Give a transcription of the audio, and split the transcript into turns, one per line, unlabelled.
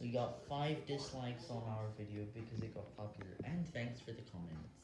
We got 5 dislikes on our video because it got popular, and thanks for the comments.